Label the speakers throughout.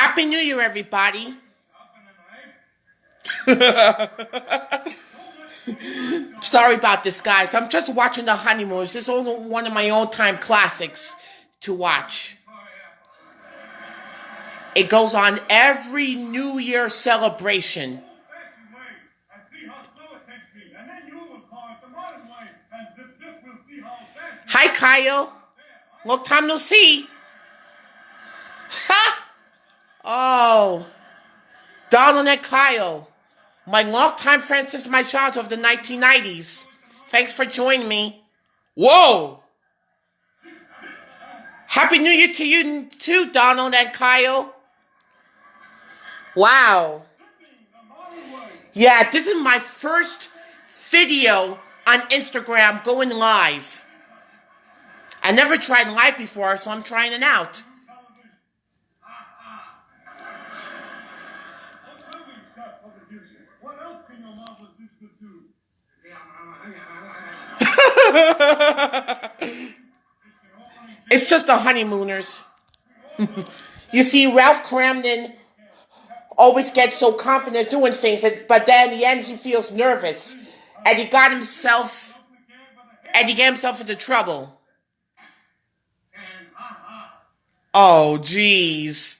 Speaker 1: Happy New Year, everybody. Sorry about this, guys. I'm just watching The Honeymoons. This is one of my all-time classics to watch. It goes on every New Year celebration. Hi, Kyle. Long time no see. Ha! Oh, Donald and Kyle, my longtime friends since my childhood of the 1990s. Thanks for joining me. Whoa! Happy New Year to you too, Donald and Kyle. Wow. Yeah, this is my first video on Instagram going live. I never tried live before, so I'm trying it out. It's just the honeymooners. you see, Ralph Kramden always gets so confident doing things, but then in the end he feels nervous, and he got himself, and he got himself into trouble. Oh, jeez.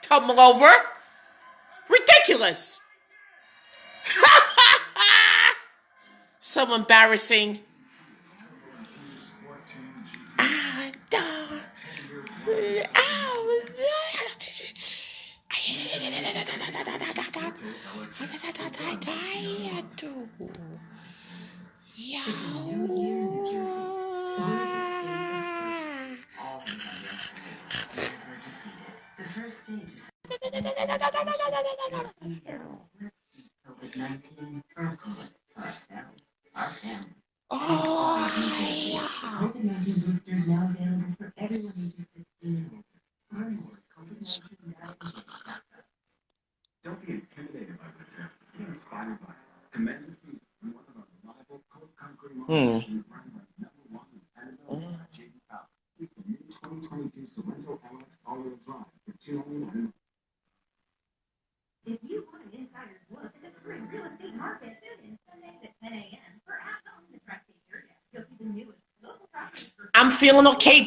Speaker 1: tumble over. Ridiculous. so embarrassing.
Speaker 2: COVID-19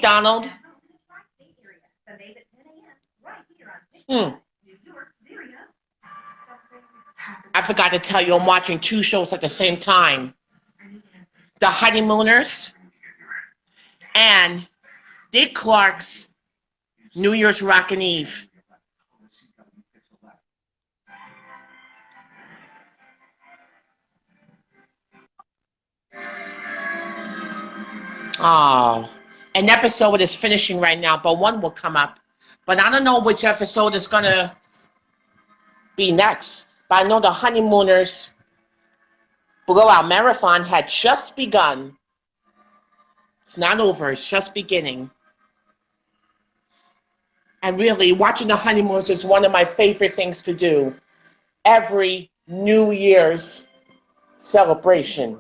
Speaker 2: on
Speaker 1: Hmm. I forgot to tell you, I'm watching two shows at the same time The Honeymooners and Dick Clark's New Year's Rockin' Eve. Oh, an episode is finishing right now, but one will come up. But I don't know which episode is going to be next. But I know the honeymooners blowout marathon had just begun. It's not over, it's just beginning. And really, watching the honeymooners is one of my favorite things to do. Every New Year's celebration.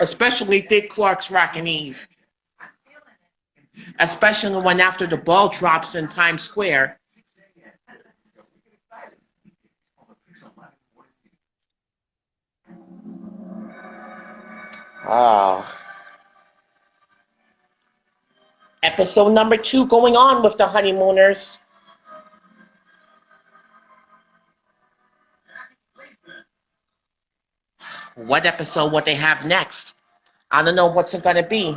Speaker 1: Especially Dick Clark's Rockin' Eve. Especially the one after the ball drops in Times Square. Ah. Episode number two going on with the honeymooners. What episode what they have next? I don't know what's it gonna be.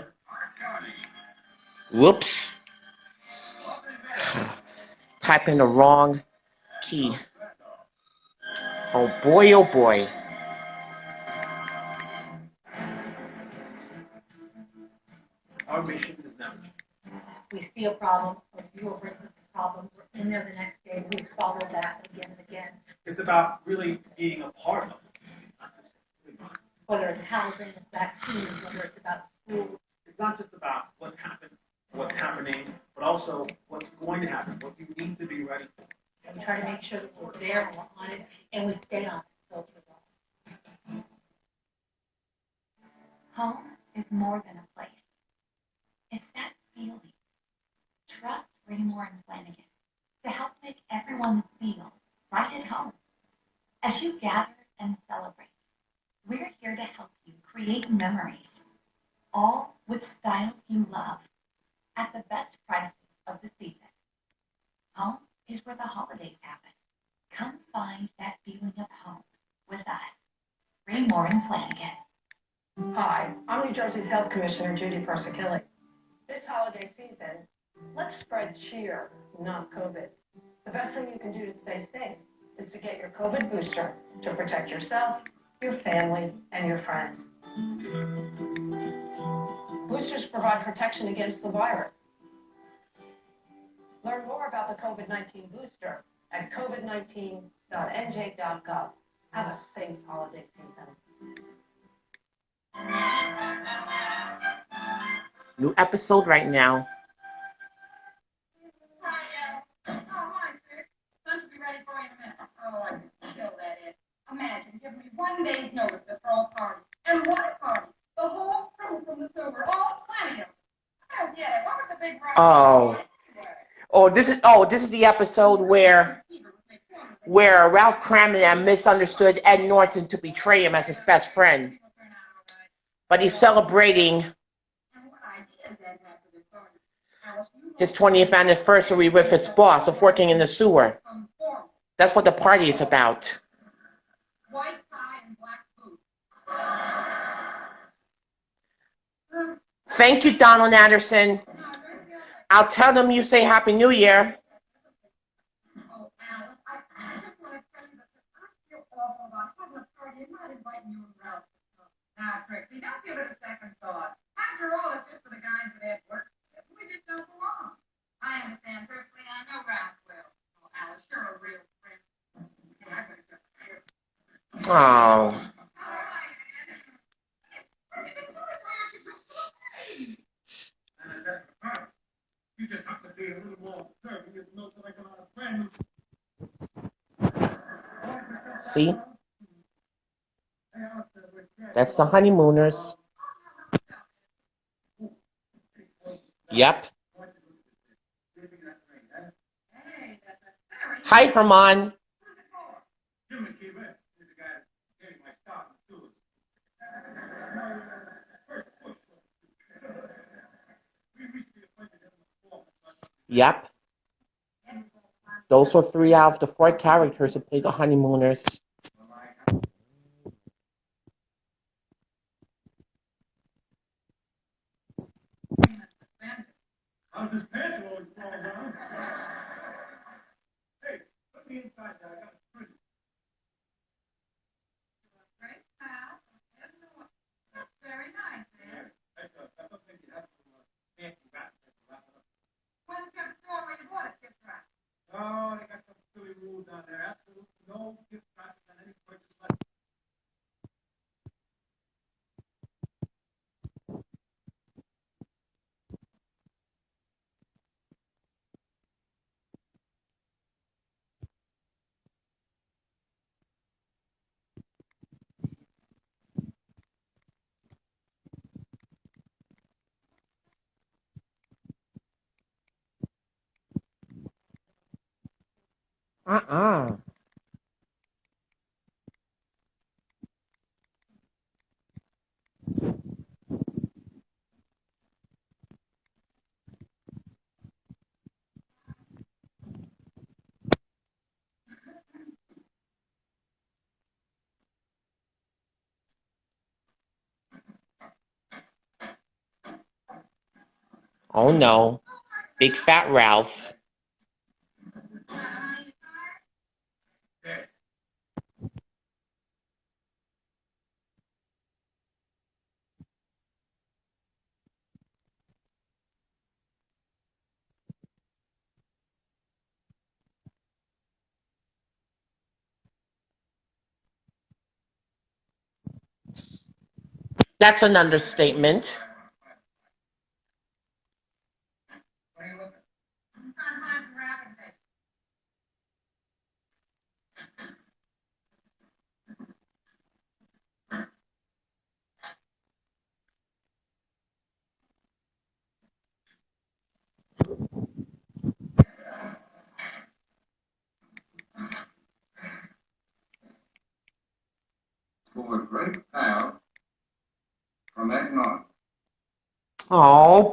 Speaker 1: Whoops. type in the wrong key. Oh boy, oh boy.
Speaker 3: Our mission is never.
Speaker 2: We see a problem, or you will bring us a problem, we're in there the next day, we follow that again and again.
Speaker 3: It's about really being a part of it.
Speaker 2: Whether it's housing, it's vaccines, whether it's about schools,
Speaker 3: It's not just about what's happened, what's happening, but also what's going to happen, what you need to be ready for.
Speaker 2: and we try to make sure that we're there and we're on it, and we stay on it.
Speaker 4: Home is more than a place. It's that feeling. Trust Raymour and Flanigan to help make everyone feel right at home. As you gather and celebrate, we're here to help you create memories, all with styles you love, at the best prices of the season. Home is where the holidays happen. Come find that feeling of home with us, Raymour and Flanigan.
Speaker 5: Hi, I'm New Jersey's Health Commissioner Judy Persichilli. This holiday season, let's spread cheer, not COVID. The best thing you can do to stay safe is to get your COVID booster to protect yourself, your family, and your friends. Boosters provide protection against the virus. Learn more about the COVID-19 booster at covid19.nj.gov. Have a safe holiday season.
Speaker 1: New episode right now.
Speaker 6: Lunch uh, will be ready for you in a minute. Oh, I can kill that is. Imagine giving me one day's notice to throw a party. And what party? The whole
Speaker 1: Oh. Oh, this is oh, this is the episode where where Ralph Kramden misunderstood Ed Norton to betray him as his best friend, but he's celebrating his 20th anniversary with his boss of working in the sewer. That's what the party is about.
Speaker 6: White
Speaker 1: Thank you, Donald Anderson. I'll tell them you say Happy New Year.
Speaker 6: Oh, You just have
Speaker 3: to be a little more observant. You know, so like a lot of friends.
Speaker 1: see? That's the honeymooners. Yep.
Speaker 6: Hey, that's a very
Speaker 1: Hi, Herman.
Speaker 3: Jim McKeever is the guy that's getting my start in the sewers. First push. We reached the appointment in the fall.
Speaker 1: Yep. Those were three out of the four characters who played the honeymooners.
Speaker 3: How's his pants Oh, I got something really moved on there. Absolutely.
Speaker 1: Uh-uh. Oh no. Big fat Ralph.
Speaker 3: That's an understatement.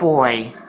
Speaker 3: boy.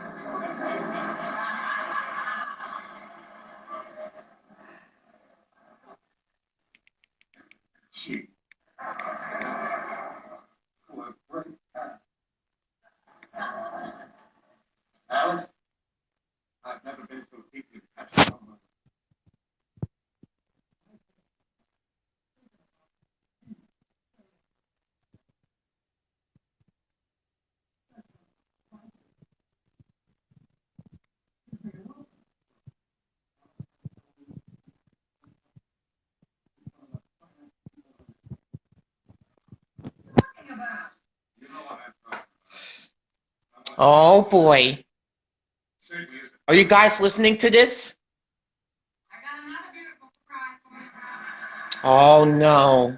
Speaker 3: boy. Are you guys listening to this? Oh no.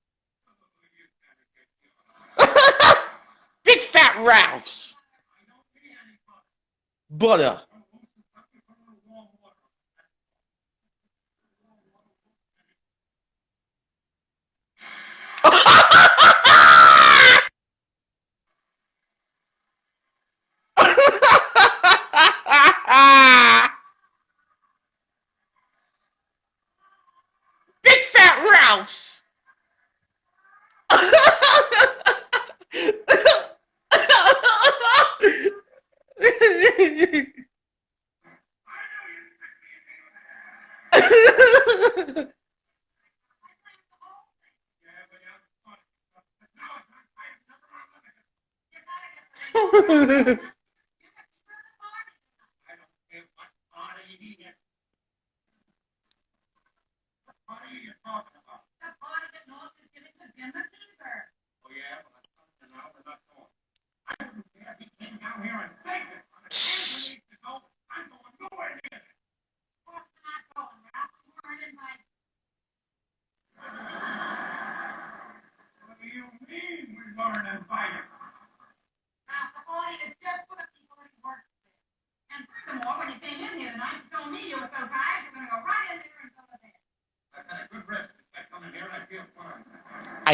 Speaker 3: Ralph's butter. Big Fat Ralph's.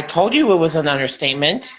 Speaker 7: told you it
Speaker 3: was an understatement.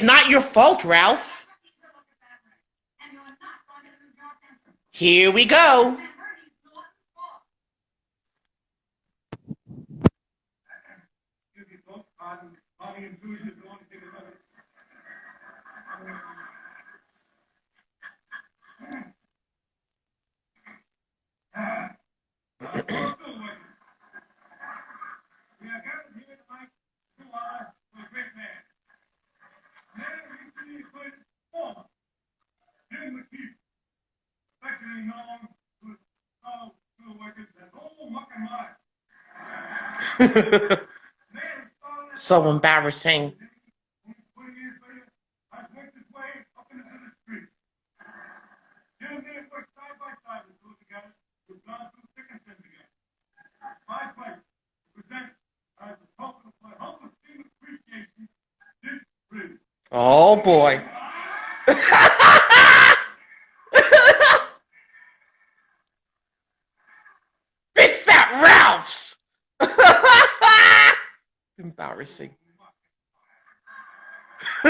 Speaker 3: It's not your fault, Ralph. Here we go. so embarrassing.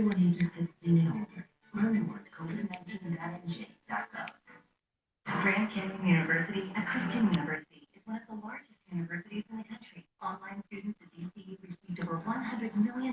Speaker 8: everyone ages and older. Learn more at COVID-19.nj.gov. Grand Canyon University, a Christian university, is one of the largest universities in the country. Online students at GCU received over $100 million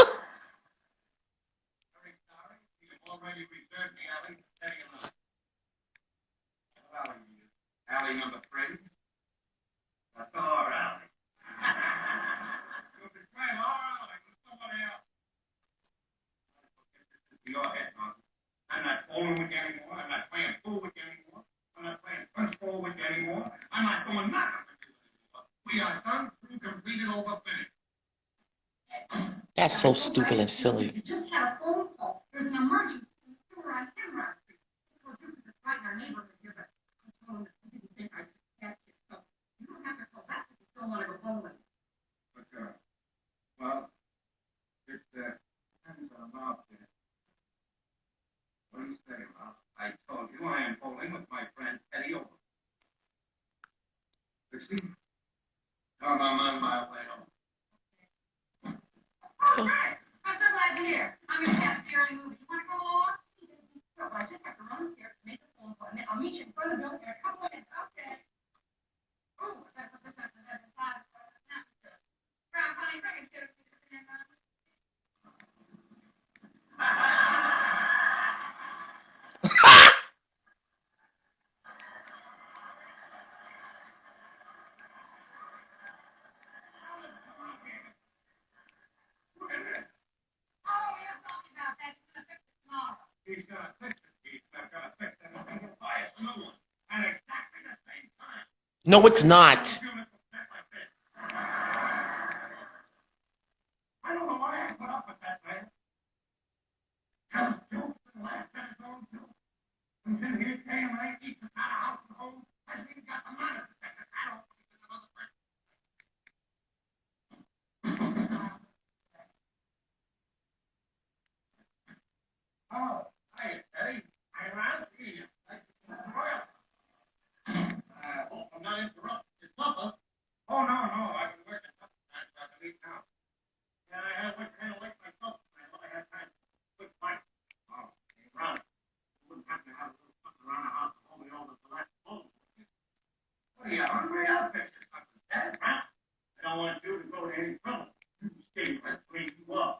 Speaker 9: so
Speaker 1: stupid and silly.
Speaker 6: You just had a phone call. There's an emergency in the sewer on Timber Street. Well, this is right in our neighborhood here, but I told him that he didn't think I could catch it. So you don't have to call back if you still want to go bowling.
Speaker 3: But, uh, well, it, uh, depends on Bob there. What do you say, Bob? I told you I am bowling with my friend Eddie Owen. Dixie? Tell him I'm on my way home.
Speaker 6: Oh, great. I'm so glad you're here. I'm going to have the early movie. You want to go along? Sure, but I just have to run upstairs to make a phone call, and then I'll meet you in front of the building in a couple minutes. Okay. Oh, that's what this is. That's a five. Brown, honey, bring it to Oh, you're talking about that. You're going to fix it tomorrow.
Speaker 3: He's gonna fix it, Keith. I've gotta fix it. I'm gonna buy us a new one. At exactly the same time.
Speaker 1: No, it's not.
Speaker 3: Beautiful set like this. I don't know why I put up with that, man. Tells jokes and laughs at his own jokes. Comes in here saying I eat the out of house and home. Hasn't even got the money to take the hat off because another person. Oh, hi, Eddie. I'm around to see you. Like, well, uh, hope I'm not interrupting your supper. Oh, no, no, I've been working up time so I can leave now. Yeah, I have went kind of late myself. I thought I had time to quit fight. Oh, hey, Ron, you wouldn't happen to have a little something around the house to hold me over to that phone, would you? What are you, hungry? I'll fix you something, Dad, huh? I don't want you to go to any trouble. You stay right where you are.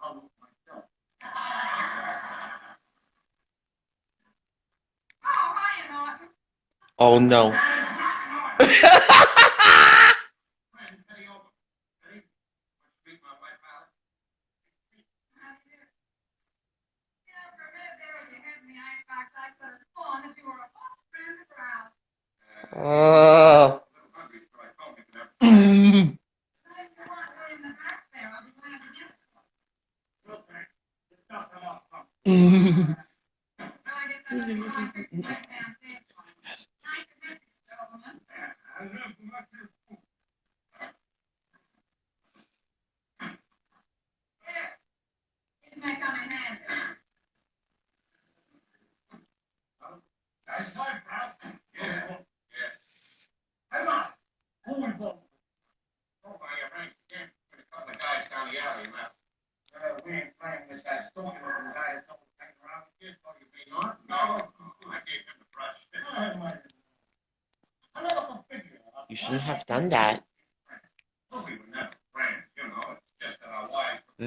Speaker 3: I'll look myself.
Speaker 6: Oh, hiya, Norton.
Speaker 1: Oh no.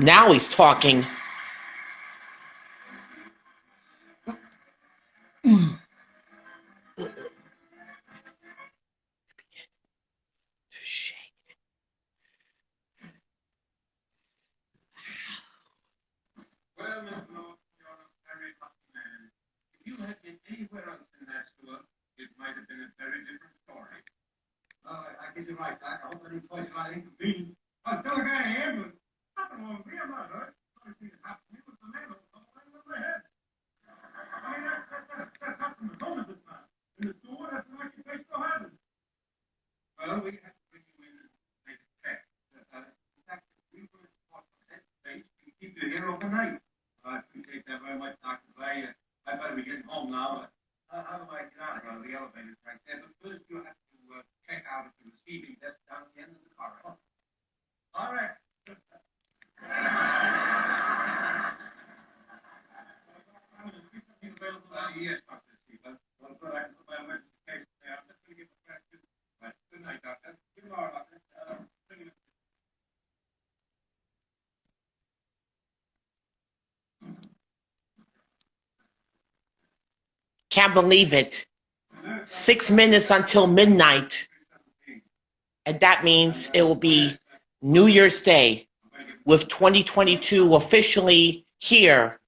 Speaker 1: Now he's
Speaker 3: talking Can't believe it. Six minutes until midnight. And that means it will be New Year's Day with 2022 officially here.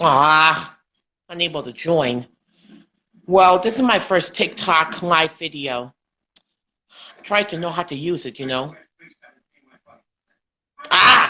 Speaker 3: Ah, unable to join. Well, this is my first TikTok live video. Try to know how to use it, you know. Ah!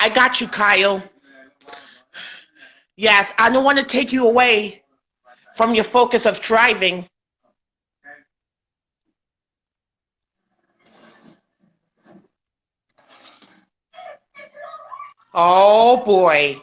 Speaker 1: I
Speaker 3: got you, Kyle. Yes, I don't want to take you away from your focus of driving. Oh boy.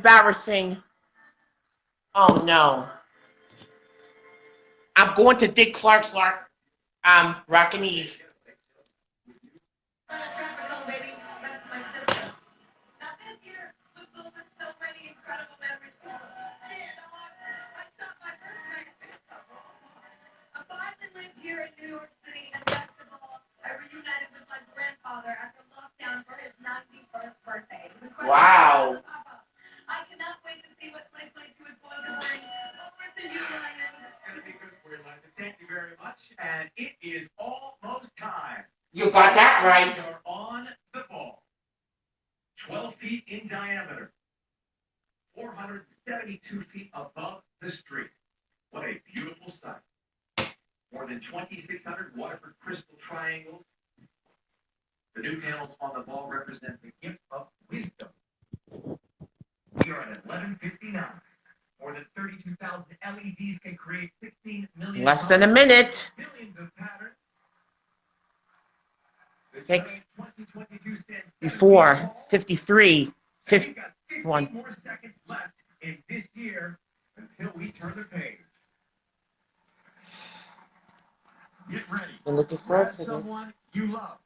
Speaker 1: embarrassing. Oh no. I'm going to Dick Clark's um, Rockin' Eve.
Speaker 10: than
Speaker 1: a minute. Six, before 53,
Speaker 10: 51.
Speaker 1: Been looking forward to this.
Speaker 10: you love.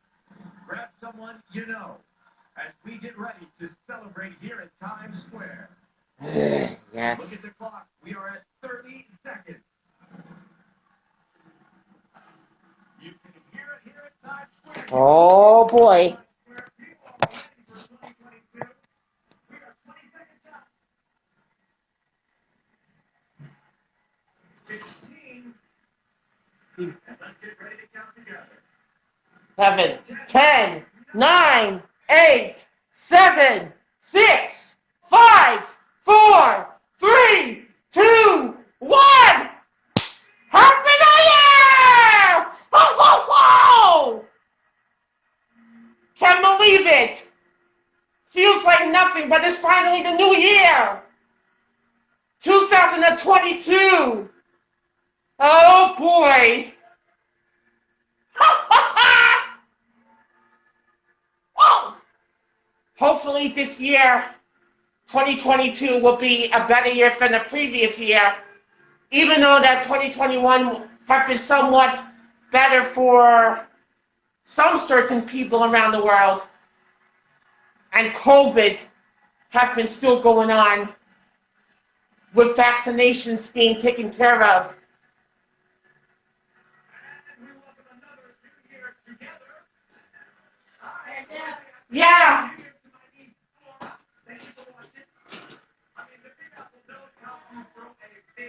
Speaker 10: Grab someone you know as we get ready to celebrate here at Times Square.
Speaker 1: yes. Hopefully this year, 2022, will be a better year than the previous year, even though that 2021 has been somewhat better for some certain people around the world, and COVID has been still going on with vaccinations being taken care of. Yeah.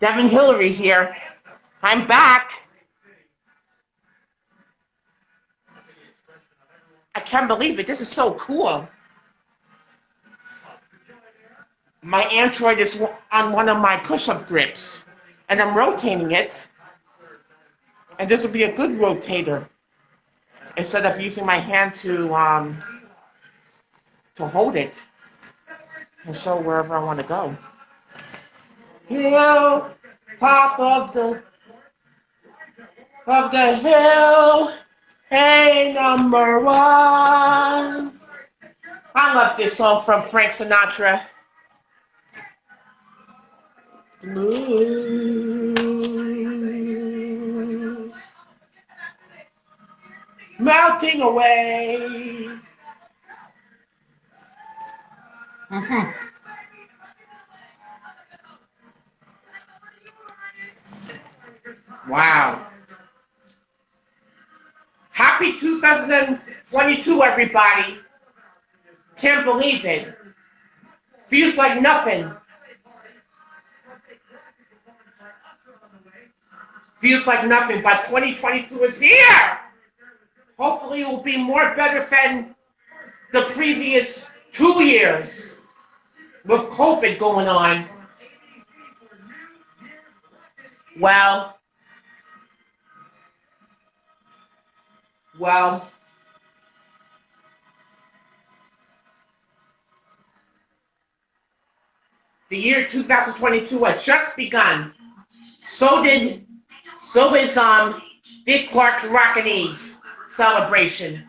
Speaker 1: Devin Hillary here. I'm back. I can't believe it. This is so cool. My Android is on one of my push-up grips, and I'm rotating it. And this will be a good rotator instead of using my hand to um, to hold it and show wherever I want to go. Hill, top of the of the hill, hey number one. I love this song from Frank Sinatra. Blues melting away. Mhm. Wow. Happy 2022, everybody. Can't believe it. Feels like nothing. Feels like nothing, but 2022 is here. Hopefully, it will be more better than the previous two years with COVID going on. Well, well, the year 2022 had just begun. So did, so is um Dick Clark's Rockin' Eve celebration,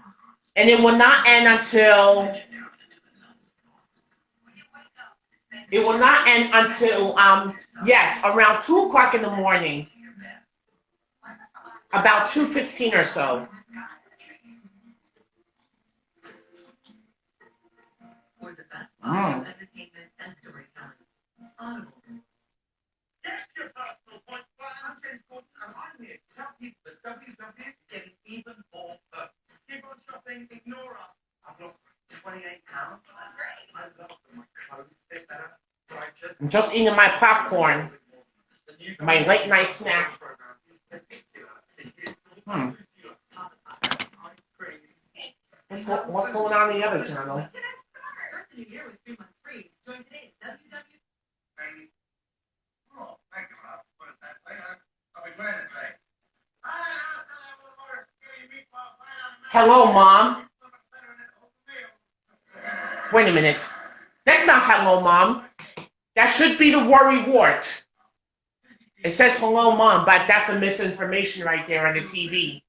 Speaker 1: and it will not end until it will not end until um yes around two o'clock in the morning, about two fifteen or so.
Speaker 8: For the best
Speaker 1: Mm.
Speaker 8: entertainment and storytelling. Audible.
Speaker 10: That's your personal point. Well, I'm saying, well, I'm here. Tell people that WWE is getting even more perfect. Keep on shopping, ignore us. I've lost 28 pounds. I love my clothes fit better. So I just
Speaker 1: eating my popcorn, my late night snack. Hmm. What's, go- what's going on in the other channel? Hello, mom. Wait a minute. That's not hello, mom. That worry wart. It says hello, mom, but that's a misinformation right there on the TV.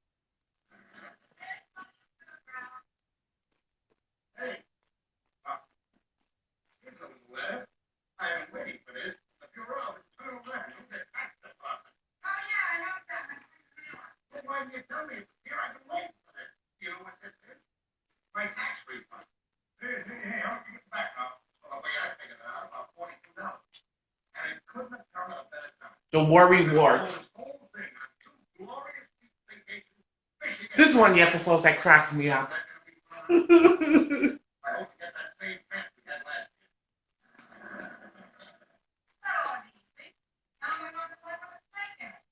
Speaker 3: Here's a little letter. I am waiting for this. The Bureau of Internal Revenue, the tax department.
Speaker 6: Oh, yeah, I know that.
Speaker 3: Then why didn't you tell me it was here? I've been waiting for this. You know what this is? My tax refund. Hey, hey, hey, how much you get back now? Well, the way I figured it out, about forty-two dollars. And it couldn't have come at a better time.
Speaker 1: The worry wart.
Speaker 3: This whole thing on two glorious vacations, rewards.
Speaker 1: This is one of the episodes that cracks me up.
Speaker 3: I hope you get that same chance we had last year.
Speaker 6: Oh, easy. Now we're going to play with a snake in it.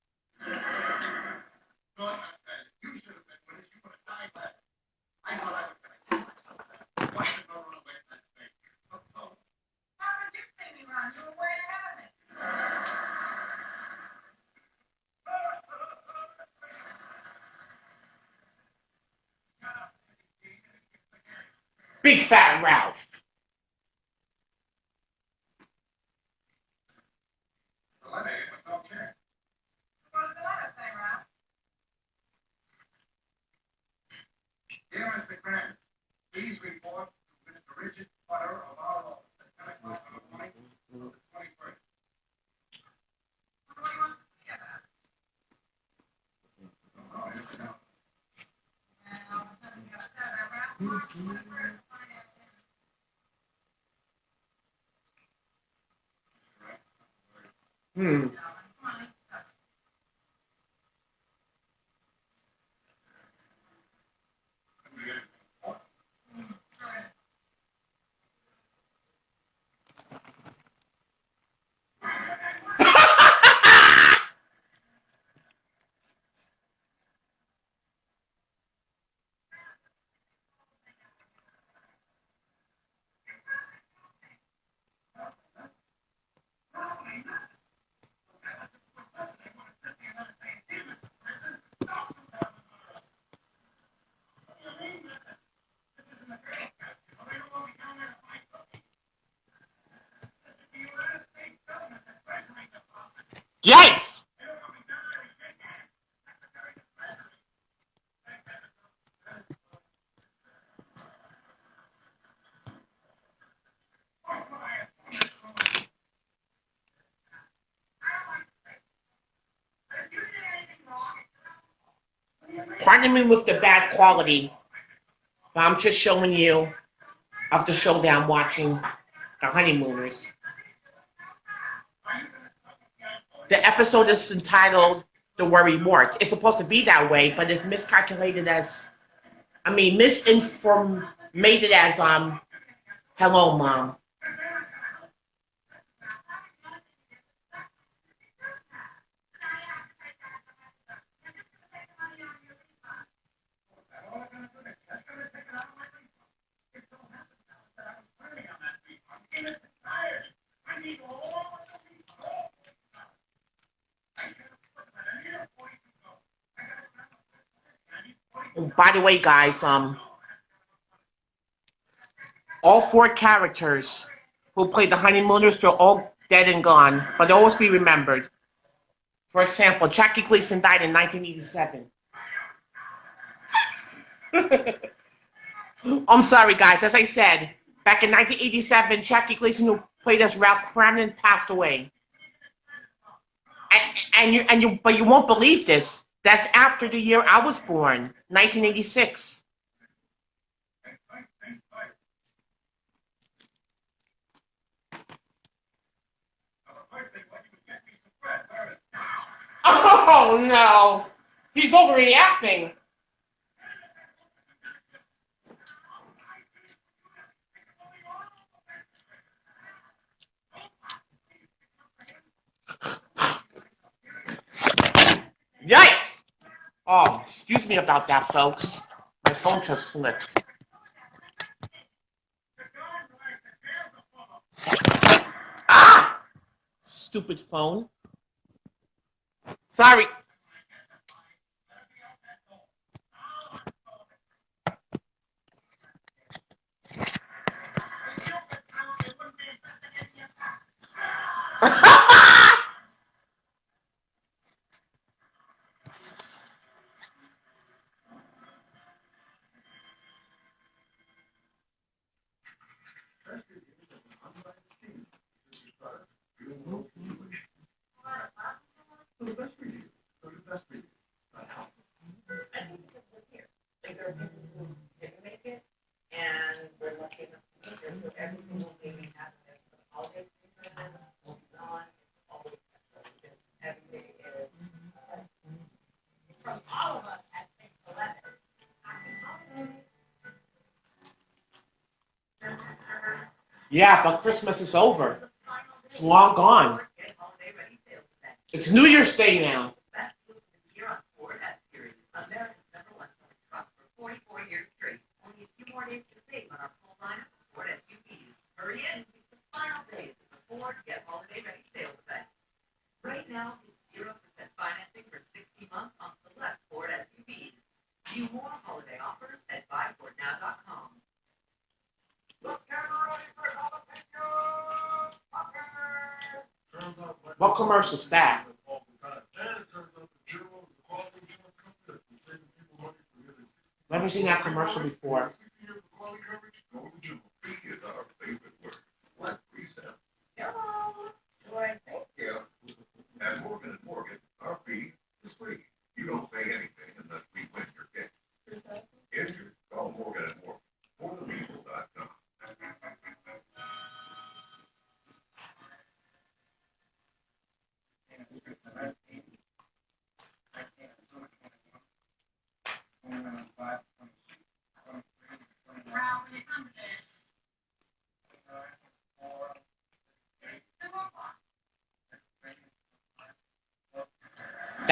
Speaker 3: Dawn, I tell you, you should have been with us. You would have died last. I thought I was gonna kill myself. Why did I run away from that thing? Oh, oh.
Speaker 6: How did you see me run? You were way ahead of me.
Speaker 1: Big fat Ralph.
Speaker 3: Well, that ain't what's okay.
Speaker 6: What does the letter say, Ralph?
Speaker 3: Dear Mr. Grant, please report to Mr. Richard Potter of our office at ten o'clock in the morning, of the twenty-first.
Speaker 6: What do you want to see about?
Speaker 3: Oh, here we go.
Speaker 6: Well, nothing you got to say about Ralph. Mark, what a great finance man.
Speaker 1: Hmm. Yikes! Pardon me with the bad quality, but I'm just showing you of the show that I'm watching, The Honeymooners. The episode is entitled The Worry Wart. It's supposed to be that way, but it's miscalculated as, I mean, misinformed as, um, hello, mom. By the way, guys, um, all four characters who played the honeymooners, they're all dead and gone, but they'll always be remembered. For example, Jackie Gleason died in 1987. I'm sorry, guys. As I said, back in 1987, Jackie Gleason, who played as Ralph Kramden, passed away. And, and you, and you, but you won't believe this. That's after the year I was born, 1986. Oh no! He's overreacting. Yikes! Oh, excuse me about that, folks. My phone just slipped. Ah! Stupid phone. Sorry. Yeah, but Christmas is over. It's long gone. It's New Year's Day now. What commercial's that? Never seen that commercial before.
Speaker 3: At Morgan and Morgan, our fee is free. You don't pay anything unless we win your case. Injured, call Morgan and Morgan. MorganLegal.com.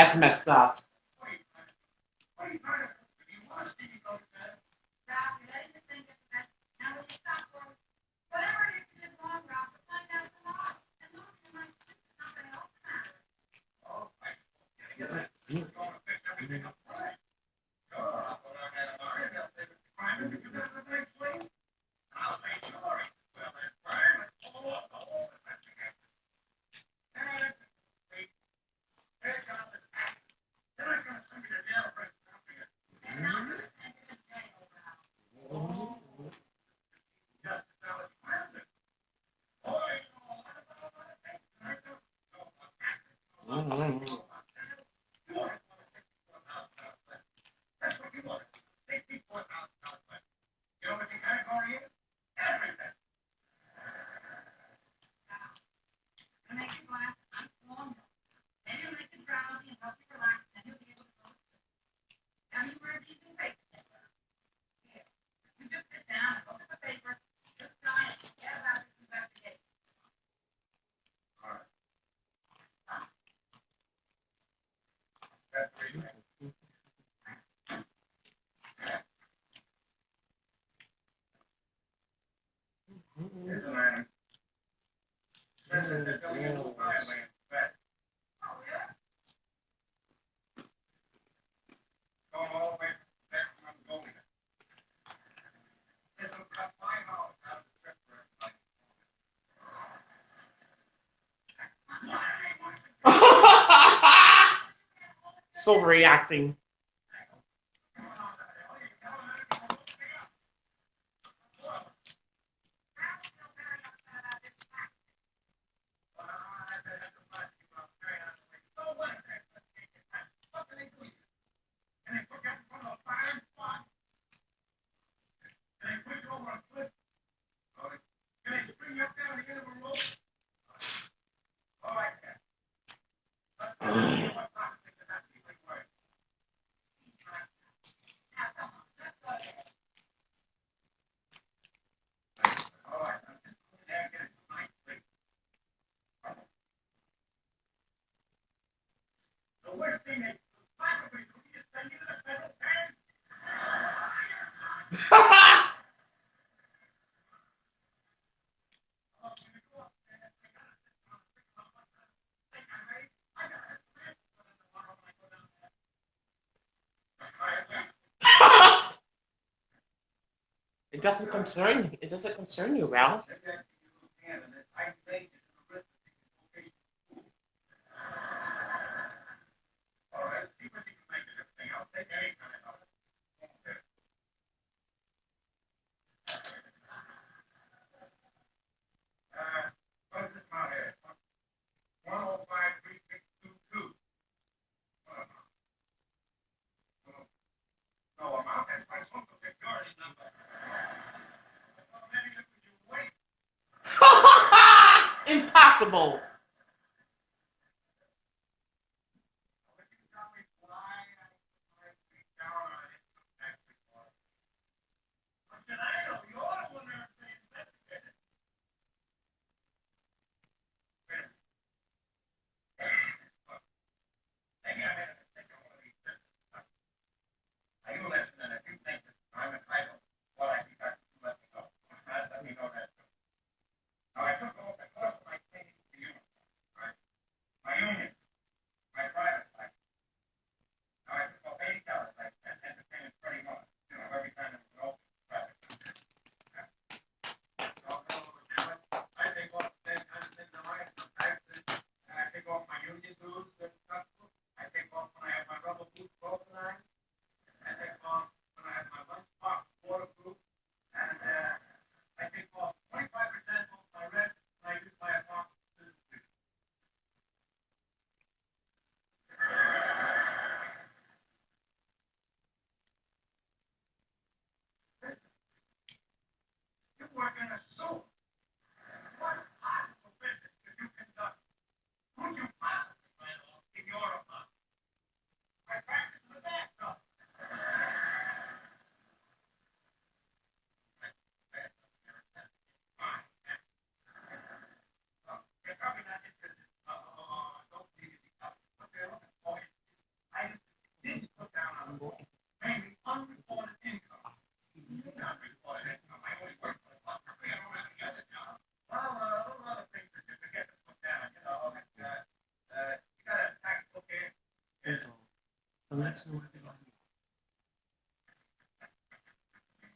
Speaker 1: That's messed up.
Speaker 3: overreacting doesn't concern it doesn't concern you, Ralph.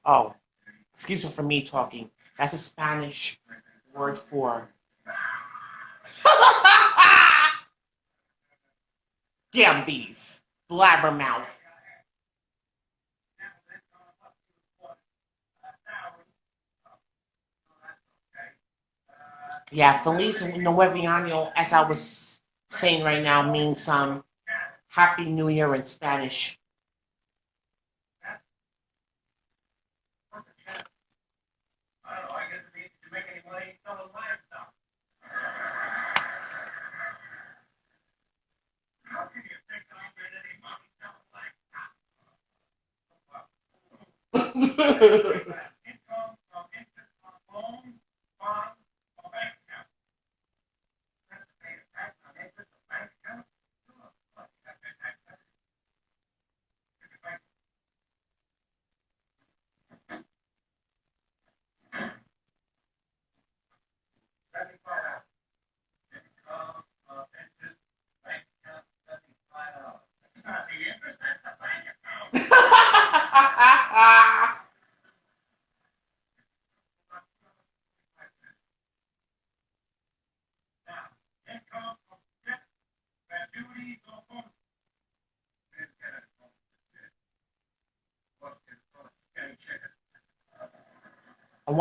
Speaker 1: Oh,
Speaker 3: excuse me for me talking. That's a Spanish word for. Gambies, blabbermouth. Yeah, Feliz Nueviano, as I was saying right now, means um, Happy New Year in Spanish.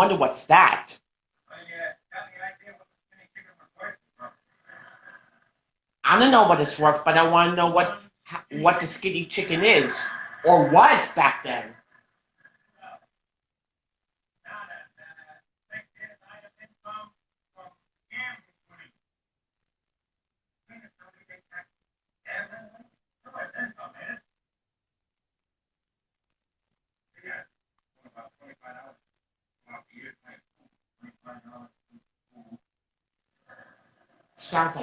Speaker 3: wonder what's that. I don't know what it's worth, but I want to know what what the skinny chicken is or was back then.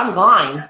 Speaker 3: online.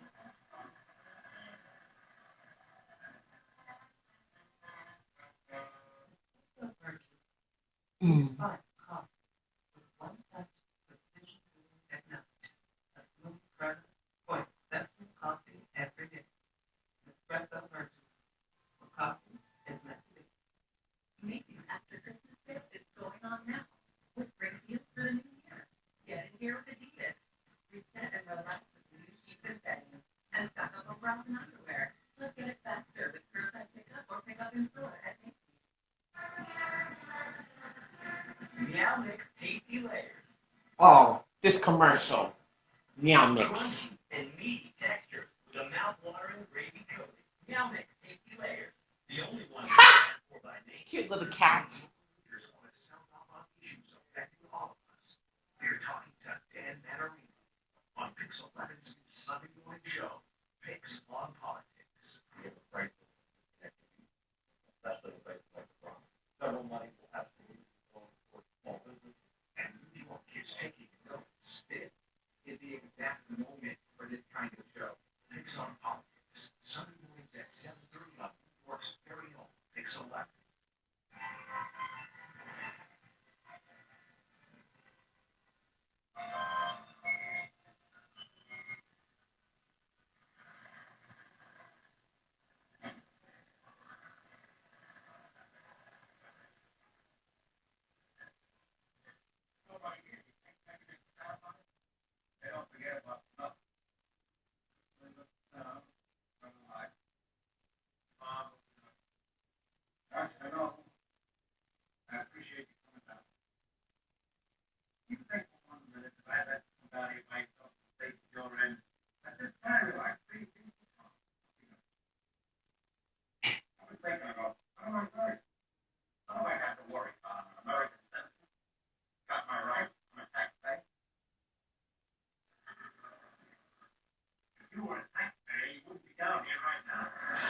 Speaker 3: commercial. Meow Mix.
Speaker 1: And meaty texture with a mouth-watering gravy coating. Meow Mix, tasty layer. The only one
Speaker 3: Cute little
Speaker 10: cats.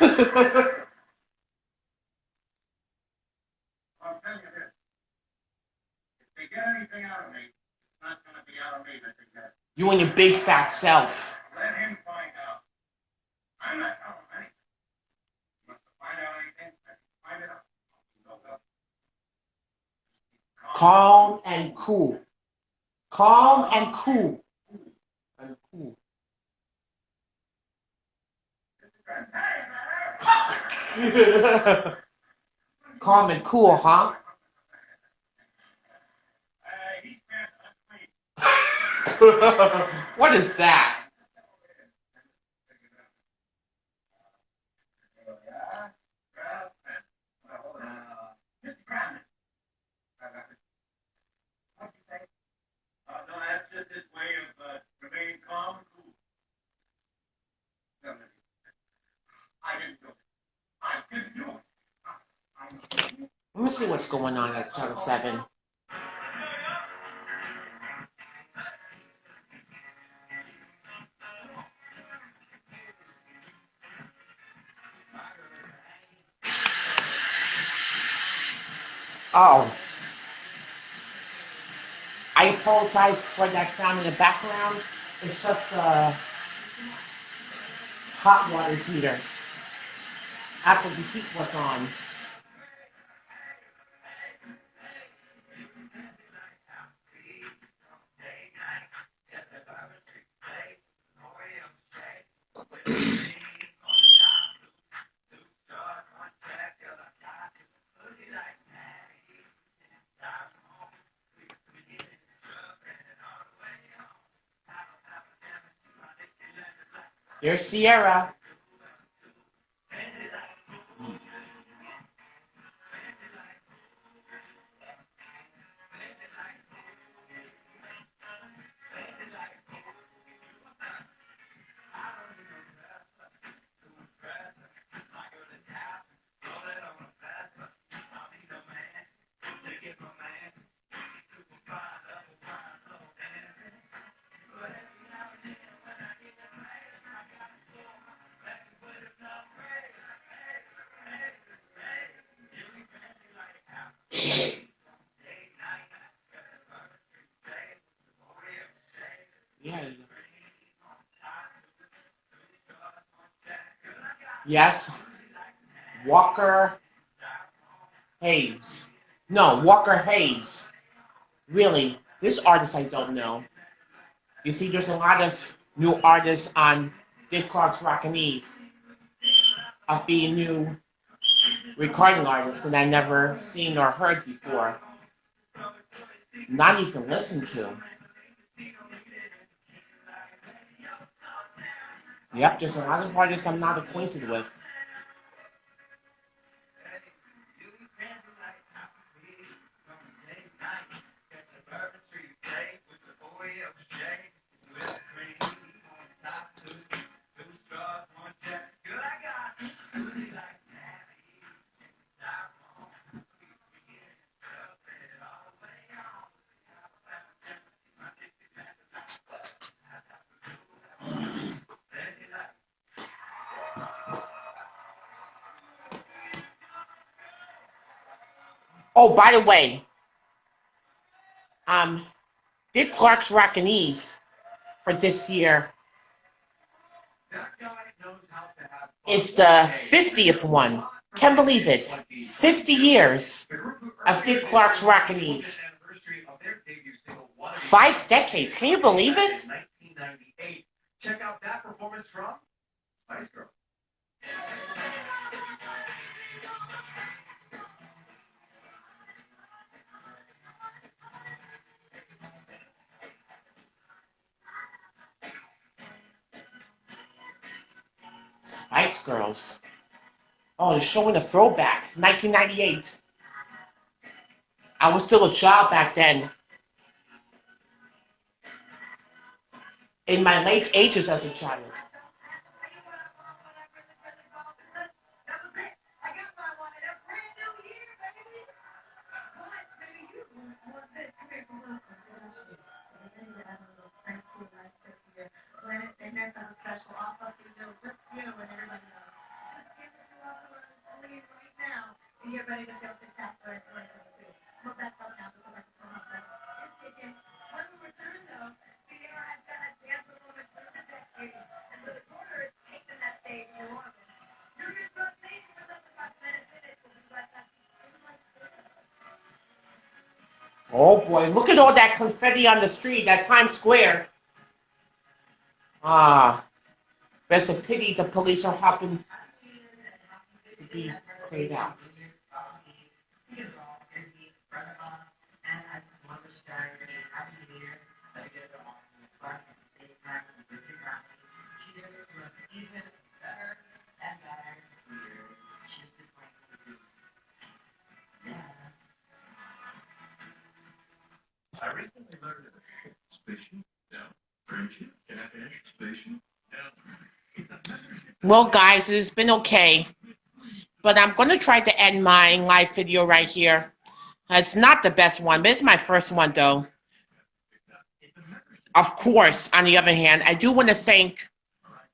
Speaker 3: I'm telling you this. If they get anything out of me, it's not gonna be out of me that they get.
Speaker 10: you and your big fat self.
Speaker 3: Let him find out. I'm not telling him anything. He wants to find out anything, let him find it out.
Speaker 10: Calm and cool. Calm and cool. And cool. Calm and cool, huh?
Speaker 3: Uh,
Speaker 10: what is that?
Speaker 3: Mr. Kramden. What'd you say? Uh, no, that's just his way of, uh, remaining calm and cool. No, no. I didn't do it. I didn't do it. I, I,
Speaker 10: Let me see what's going on at Channel 7. Oh. I apologize for that sound in the background. It's just a hot water heater. After the heat was on. There's Ciara. Yeah. Yes. Walker Hayes. No, Walker Hayes. Really, this artist I don't know. You see, there's a lot of new artists on Dick Clark's Rockin' Eve of being new recording artists that I never seen or heard before. Not even listened to. Yep, there's a lot of artists I'm not acquainted with. Oh, by the way, um, Dick Clark's Rockin' Eve for this year is the 50th one. Can't believe it. 50 years of Dick Clark's Rockin' Eve. Five decades. Can you believe it?
Speaker 1: 1998. Check out that performance from Spice Girls.
Speaker 10: Spice Girls. Oh, they're showing a throwback. 1998. I was still a child back then. In my late ages as a child.
Speaker 1: Boy, look at all that confetti on the street, that Times Square. Ah, it's a pity the police are helping to be cleared out. Well, guys, it's been okay. But I'm going to try to end my live video right here. It's not the best one, but it's my first one, though. Of course, on the other hand, I do want to thank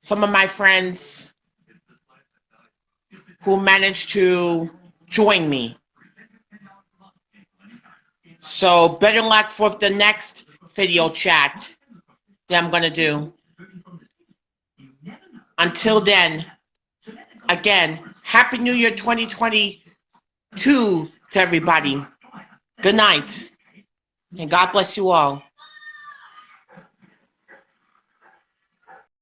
Speaker 1: some of my friends who managed to join me. So, better luck for the next video chat that I'm going to do. Until then, again, Happy New Year 2022 to everybody. Good night. And God bless you all.